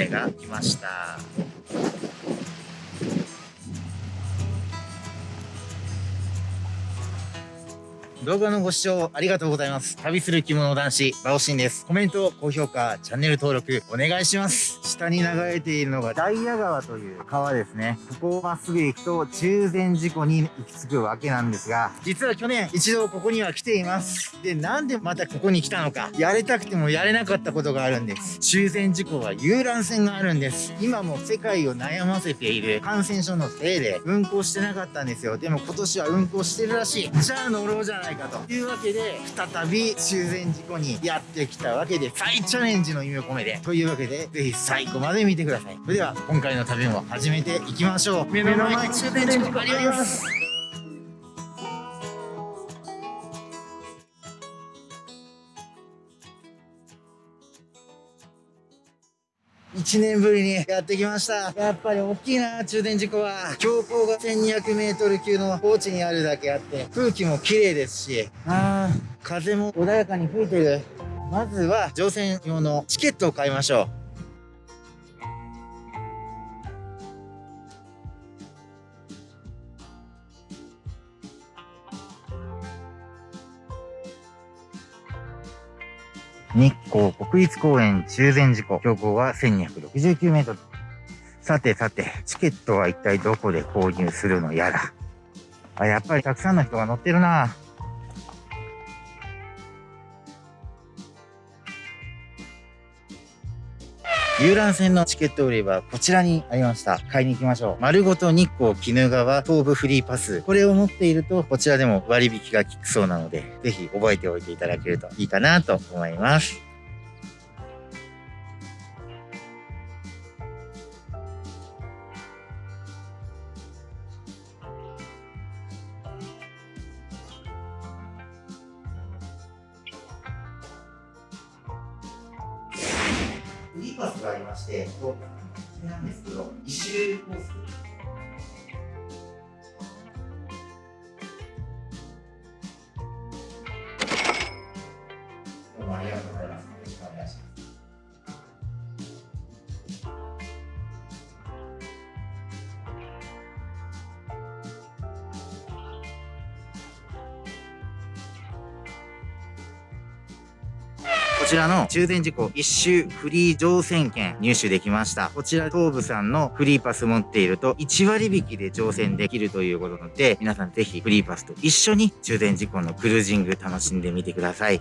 船が来ました。動画のご視聴ありがとうございます。旅する着物男子、バオシンです。コメント、高評価、チャンネル登録、お願いします。下に流れているのが、ダイヤ川という川ですね。ここをまっすぐ行くと、中禅寺湖に行き着くわけなんですが、実は去年、一度ここには来ています。で、なんでまたここに来たのか、やれたくてもやれなかったことがあるんです。中禅寺湖は遊覧船があるんです。今も世界を悩ませている感染症のせいで、運行してなかったんですよ。でも今年は運行してるらしい。じゃあ乗ろうじゃないないかというわけで再び修繕事故にやってきたわけで再チャレンジの意味を込めてというわけでぜひ最後まで見てください。それでは今回の旅も始めていきましょう。目の前に終電事故。あります1年ぶりにやってきました。やっぱり大きいな、中電事故は。標高が1200メートル級の高地にあるだけあって、空気も綺麗ですし、あー、風も穏やかに吹いてる。まずは乗船用のチケットを買いましょう。日光国立公園中禅寺湖、標高は1269メートル。さてさて、チケットは一体どこで購入するのやら。あ、やっぱりたくさんの人が乗ってるな。遊覧船のチケット売り場、こちらにありました。買いに行きましょう。丸ごと日光鬼怒川東部フリーパス。これを持っていると、こちらでも割引が効くそうなので、ぜひ覚えておいていただけるといいかなと思います。パスがありまして、これなんですけど、一周コース。ちらの中禅寺湖一周フリー乗船券入手できました。こちら東武さんのフリーパス持っていると1割引きで乗船できるということなので、皆さんぜひフリーパスと一緒に中禅寺湖のクルージング楽しんでみてください。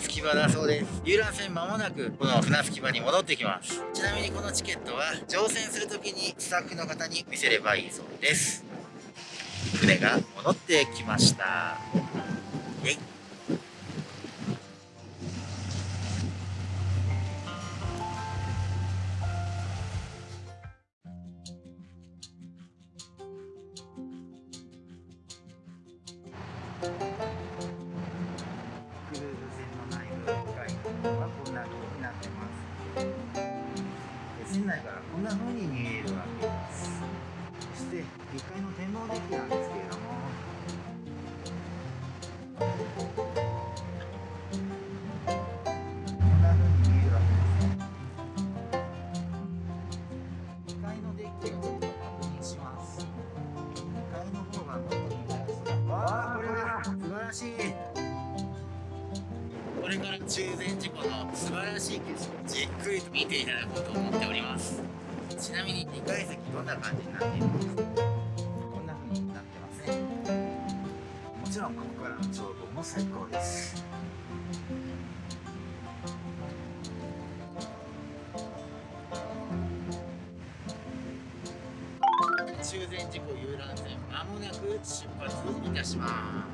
船着き場だそうです。遊覧船まもなくこの船着き場に戻ってきます。ちなみにこのチケットは乗船する時にスタッフの方に見せればいいそうです。船が戻ってきました。イェイ。船内からこんな風に見えるわけです。そして1階の展望デッキなんですけれども。見ていただこうと思っております。ちなみに2階席どんな感じになっているんですかこんな風になってますね。もちろんここからの眺望も最高です。中禅寺湖遊覧船まもなく出発いたします。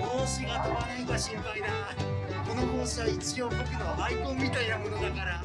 帽子が飛ばないか心配だ。この帽子は一応僕のアイコンみたいなものだから。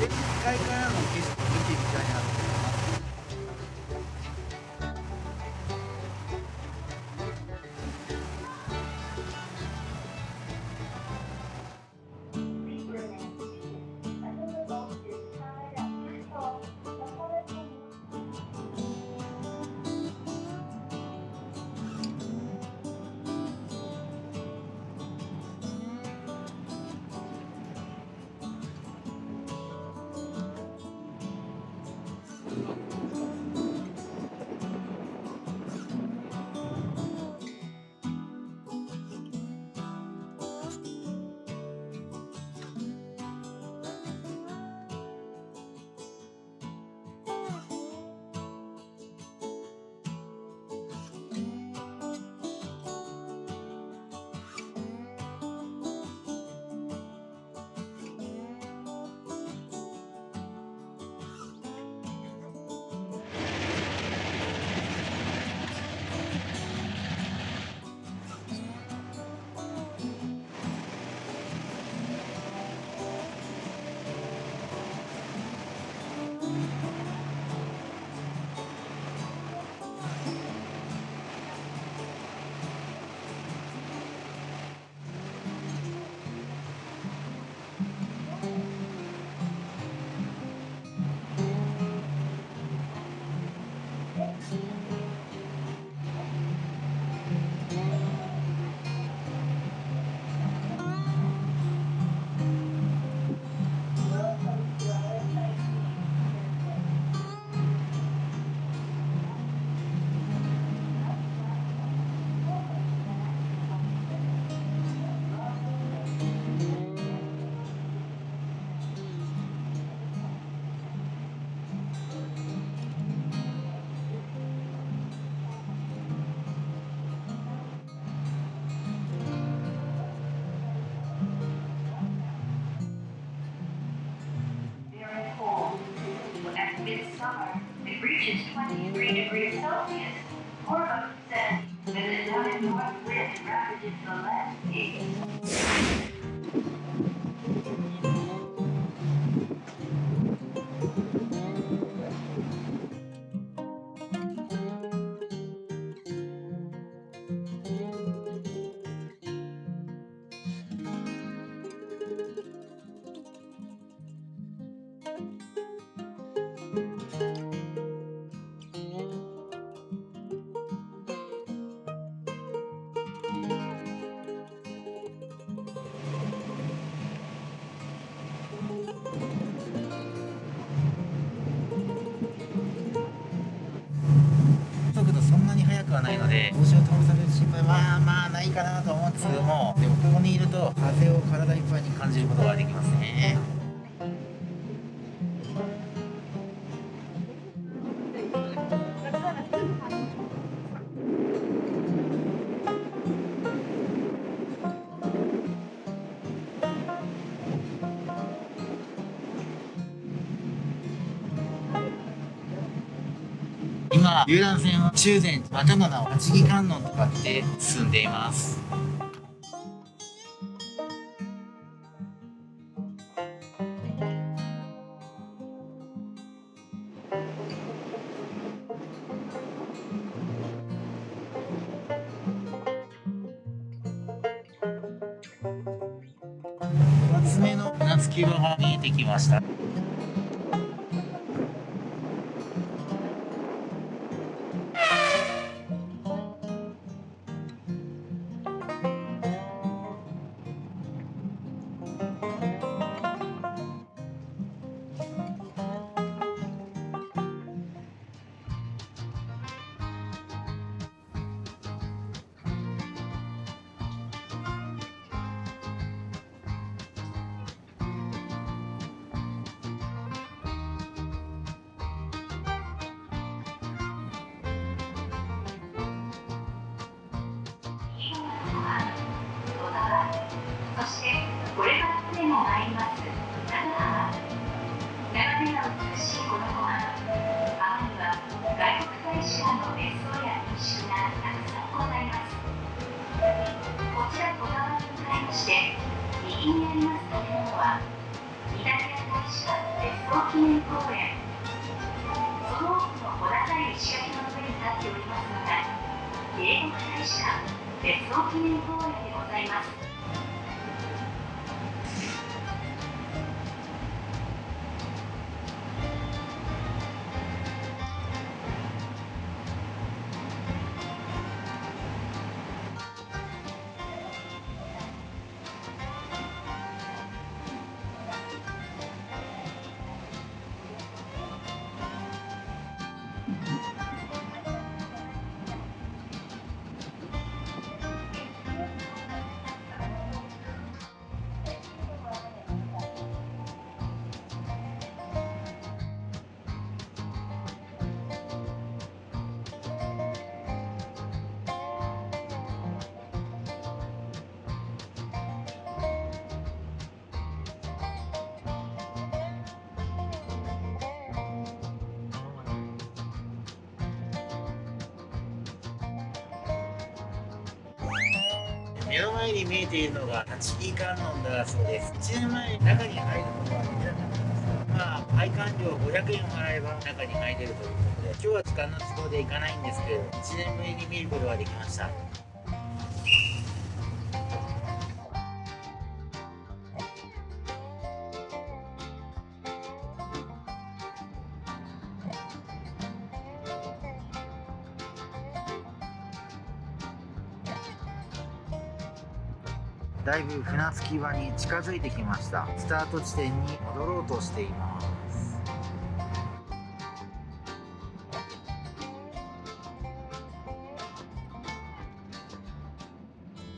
前日からの景色みたいなくはないので。帽子を倒される心配は。まあないかなと思うんですけどもでもここにいると風を体いっぱいに感じることができますね今遊覧船は中禅またの八木観音とかって進んでいます。英国大使館別荘記念公園でございます。目の前に見えているのが立ち木観音だそうです。1年前中に入ることはできなかったんですがまあ配管料500円払えば中に入れるということで今日は時間の都合で行かないんですけど1年ぶりに見ることができました。いぶ船着き場に近づいてきました。スタート地点に戻ろうとしています。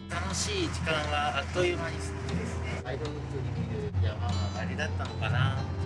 楽しい時間はあっという間に過ぎてですねアイドルに見る山はあれだったのかな。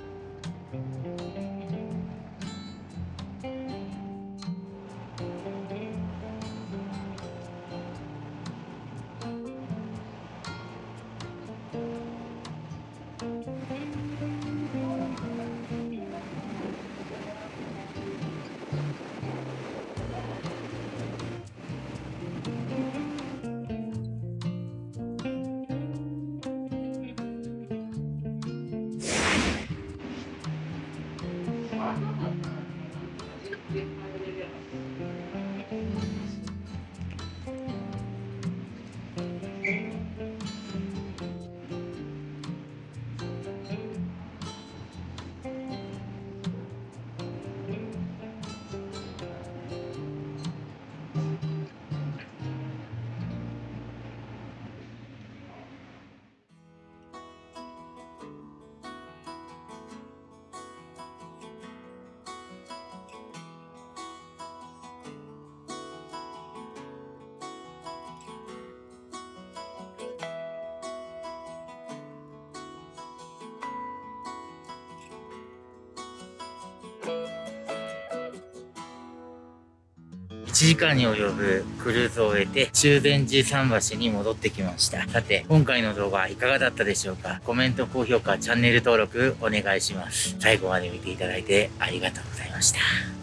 時間に及ぶクルーズを終えて中禅寺桟橋に戻ってきました。さて、今回の動画いかがだったでしょうか？コメント、高評価、チャンネル登録お願いします。最後まで見ていただいてありがとうございました。